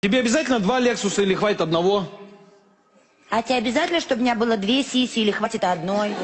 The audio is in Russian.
Тебе обязательно два Лексуса или хватит одного? А тебе обязательно, чтобы у меня было две сиси или хватит одной?